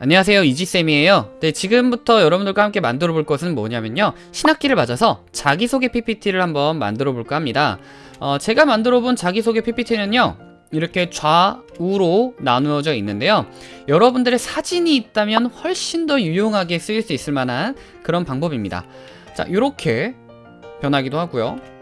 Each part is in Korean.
안녕하세요 이지쌤이에요. 네, 지금부터 여러분들과 함께 만들어 볼 것은 뭐냐면요. 신학기를 맞아서 자기소개 PPT를 한번 만들어 볼까 합니다. 어, 제가 만들어 본 자기소개 PPT는요 이렇게 좌우로 나누어져 있는데요. 여러분들의 사진이 있다면 훨씬 더 유용하게 쓰일 수 있을 만한 그런 방법입니다. 자 이렇게 변하기도 하고요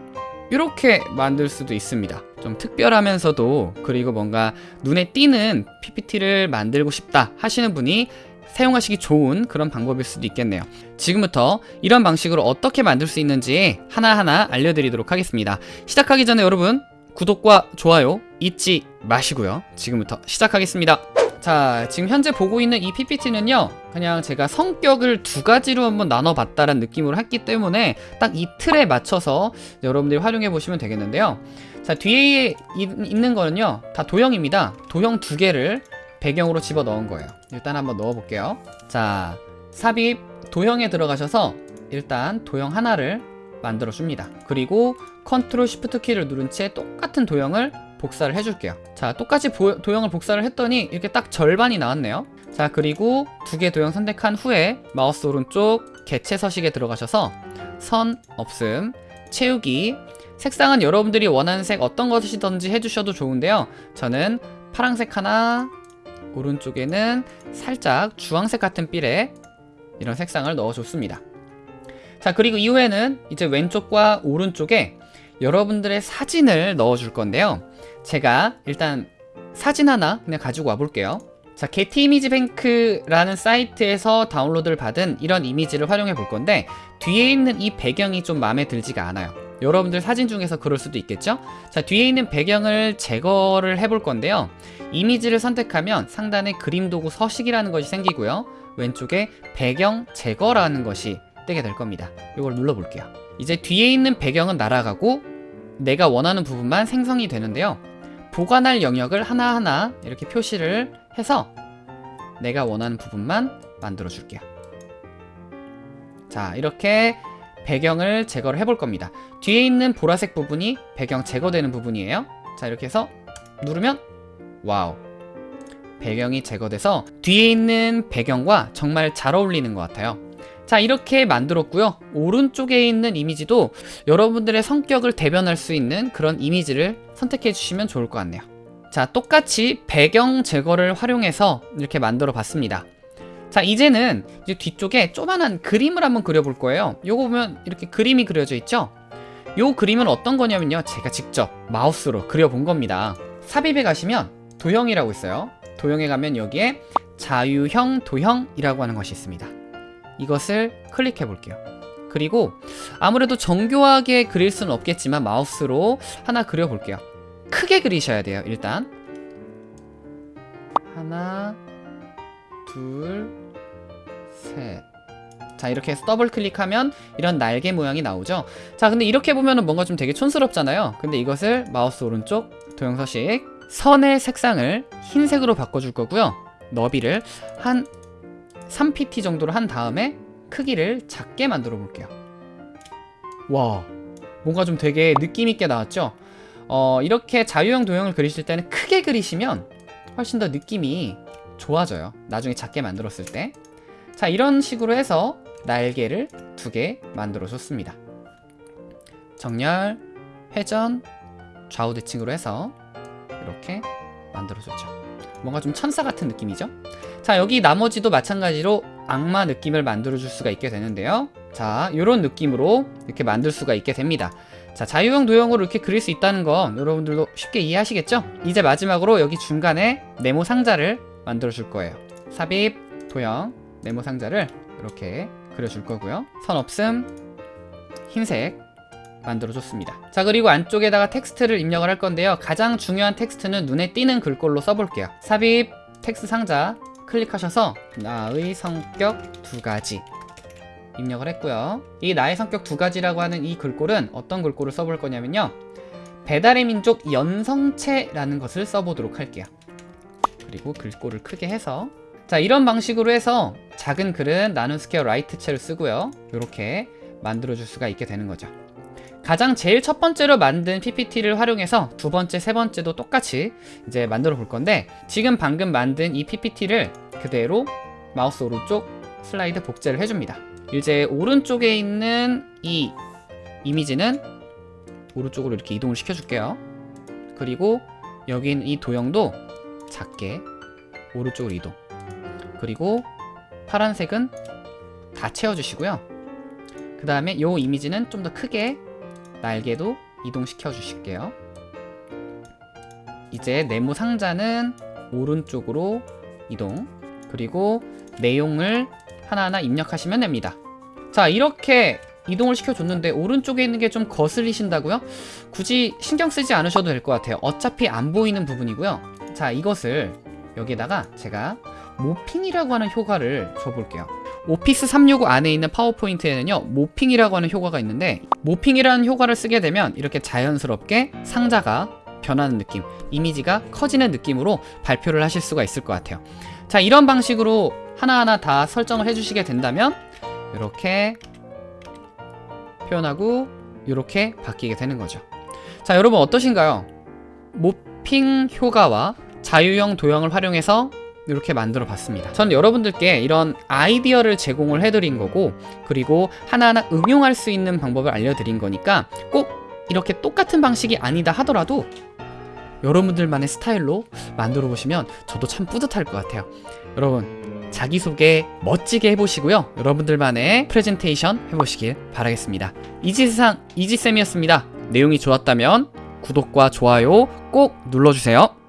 이렇게 만들 수도 있습니다. 좀 특별하면서도 그리고 뭔가 눈에 띄는 PPT를 만들고 싶다 하시는 분이 사용하시기 좋은 그런 방법일 수도 있겠네요. 지금부터 이런 방식으로 어떻게 만들 수 있는지 하나하나 알려드리도록 하겠습니다. 시작하기 전에 여러분 구독과 좋아요 잊지 마시고요. 지금부터 시작하겠습니다 자 지금 현재 보고 있는 이 PPT는요 그냥 제가 성격을 두 가지로 한번 나눠봤다는 느낌으로 했기 때문에 딱 이 틀에 맞춰서 여러분들이 활용해 보시면 되겠는데요. 자 뒤에 있는 거는요 다 도형입니다. 도형 두 개를 배경으로 집어 넣은 거예요. 일단 한번 넣어 볼게요. 자 삽입 도형에 들어가셔서 일단 도형 하나를 만들어 줍니다. 그리고 control shift 키를 누른 채 똑같은 도형을 복사를 해줄게요. 자 똑같이 보, 도형을 복사를 했더니 이렇게 딱 절반이 나왔네요. 자 그리고 두 개 도형 선택한 후에 마우스 오른쪽 개체 서식에 들어가셔서 선 없음 채우기. 색상은 여러분들이 원하는 색 어떤 것이든지 해주셔도 좋은데요. 저는 파랑색 하나 오른쪽에는 살짝 주황색 같은 삘에 이런 색상을 넣어줬습니다. 자 그리고 이후에는 이제 왼쪽과 오른쪽에 여러분들의 사진을 넣어줄 건데요 제가 일단 사진 하나 그냥 가지고 와 볼게요. 자 게티 이미지 뱅크라는 사이트에서 다운로드를 받은 이런 이미지를 활용해 볼 건데 뒤에 있는 이 배경이 좀 마음에 들지가 않아요. 여러분들 사진 중에서 그럴 수도 있겠죠? 자 뒤에 있는 배경을 제거를 해 볼 건데요. 이미지를 선택하면 상단에 그림 도구 서식이라는 것이 생기고요. 왼쪽에 배경 제거라는 것이 뜨게 될 겁니다. 이걸 눌러 볼게요. 이제 뒤에 있는 배경은 날아가고 내가 원하는 부분만 생성이 되는데요. 보관할 영역을 하나하나 이렇게 표시를 해서 내가 원하는 부분만 만들어 줄게요. 자 이렇게 배경을 제거를 해볼 겁니다. 뒤에 있는 보라색 부분이 배경 제거되는 부분이에요. 자 이렇게 해서 누르면 wow. 배경이 제거돼서 뒤에 있는 배경과 정말 잘 어울리는 것 같아요 자 이렇게 만들었고요. 오른쪽에 있는 이미지도 여러분들의 성격을 대변할 수 있는 그런 이미지를 선택해 주시면 좋을 것 같네요. 자 똑같이 배경 제거를 활용해서 이렇게 만들어 봤습니다. 자 이제는 이제 뒤쪽에 조만한 그림을 한번 그려볼 거예요. 요거 보면 이렇게 그림이 그려져 있죠? 요 그림은 어떤 거냐면요. 제가 직접 마우스로 그려본 겁니다. 삽입에 가시면 도형이라고 있어요. 도형에 가면 여기에 자유형 도형이라고 하는 것이 있습니다 이것을 클릭해 볼게요. 그리고 아무래도 정교하게 그릴 수는 없겠지만 마우스로 하나 그려 볼게요. 크게 그리셔야 돼요 일단. 하나 둘셋자 이렇게 해서 더블 클릭하면 이런 날개 모양이 나오죠? 자 근데 이렇게 보면은 뭔가 좀 되게 촌스럽잖아요. 근데 이것을 마우스 오른쪽 도형 서식 선의 색상을 흰색으로 바꿔줄 거고요. 너비를 한 3pt 정도로 한 다음에 크기를 작게 만들어 볼게요. 와 뭔가 좀 되게 느낌있게 나왔죠? 어, 이렇게 자유형 도형을 그리실 때는 크게 그리시면 훨씬 더 느낌이 좋아져요. 나중에 작게 만들었을 때 자 이런 식으로 해서 날개를 두 개 만들어 줬습니다. 정렬, 회전, 좌우 대칭으로 해서 이렇게 만들어 줬죠. 뭔가 좀 천사 같은 느낌이죠 자 여기 나머지도 마찬가지로 악마 느낌을 만들어 줄 수가 있게 되는데요. 자 이런 느낌으로 이렇게 만들 수가 있게 됩니다. 자 자유형 도형으로 이렇게 그릴 수 있다는 건 여러분들도 쉽게 이해하시겠죠? 이제 마지막으로 여기 중간에 네모 상자를 만들어 줄 거예요. 삽입, 도형, 네모 상자를 이렇게 그려줄 거고요. 선 없음, 흰색 만들어 줬습니다. 자 그리고 안쪽에다가 텍스트를 입력을 할 건데요. 가장 중요한 텍스트는 눈에 띄는 글꼴로 써볼게요. 삽입, 텍스트 상자 클릭하셔서 나의 성격 두 가지 입력을 했고요. 이 나의 성격 두 가지라고 하는 이 글꼴은 어떤 글꼴을 써볼 거냐면요. 배달의 민족 연성체라는 것을 써보도록 할게요. 그리고 글꼴을 크게 해서 자 이런 방식으로 해서 작은 글은 나눔 스퀘어 라이트체를 쓰고요. 이렇게 만들어 줄 수가 있게 되는 거죠 가장 제일 첫 번째로 만든 PPT를 활용해서 두 번째, 세 번째도 똑같이 이제 만들어 볼 건데 지금 방금 만든 이 PPT를 그대로 마우스 오른쪽 슬라이드 복제를 해줍니다. 이제 오른쪽에 있는 이 이미지는 오른쪽으로 이렇게 이동을 시켜줄게요. 그리고 여기 있는 이 도형도 작게 오른쪽으로 이동. 그리고 파란색은 다 채워주시고요. 그 다음에 이 이미지는 좀 더 크게 날개도 이동시켜 주실게요. 이제 네모 상자는 오른쪽으로 이동. 그리고 내용을 하나하나 입력하시면 됩니다. 자, 이렇게 이동을 시켜줬는데 오른쪽에 있는 게 좀 거슬리신다고요? 굳이 신경 쓰지 않으셔도 될 것 같아요. 어차피 안 보이는 부분이고요. 자, 이것을 여기다가 제가 모핑이라고 하는 효과를 줘볼게요. 오피스 365 안에 있는 파워포인트에는요 모핑이라고 하는 효과가 있는데 모핑이라는 효과를 쓰게 되면 이렇게 자연스럽게 상자가 변하는 느낌 이미지가 커지는 느낌으로 발표를 하실 수가 있을 것 같아요 자 이런 방식으로 하나하나 다 설정을 해주시게 된다면 이렇게 표현하고 이렇게 바뀌게 되는 거죠 자 여러분 어떠신가요? 모핑 효과와 자유형 도형을 활용해서 이렇게 만들어 봤습니다. 전 여러분들께 이런 아이디어를 제공을 해드린 거고 그리고 하나하나 응용할 수 있는 방법을 알려드린 거니까 꼭 이렇게 똑같은 방식이 아니다 하더라도 여러분들만의 스타일로 만들어 보시면 저도 참 뿌듯할 것 같아요. 여러분 자기소개 멋지게 해보시고요. 여러분들만의 프레젠테이션 해보시길 바라겠습니다. 이지세상 이지쌤이었습니다. 내용이 좋았다면 구독과 좋아요 꼭 눌러주세요.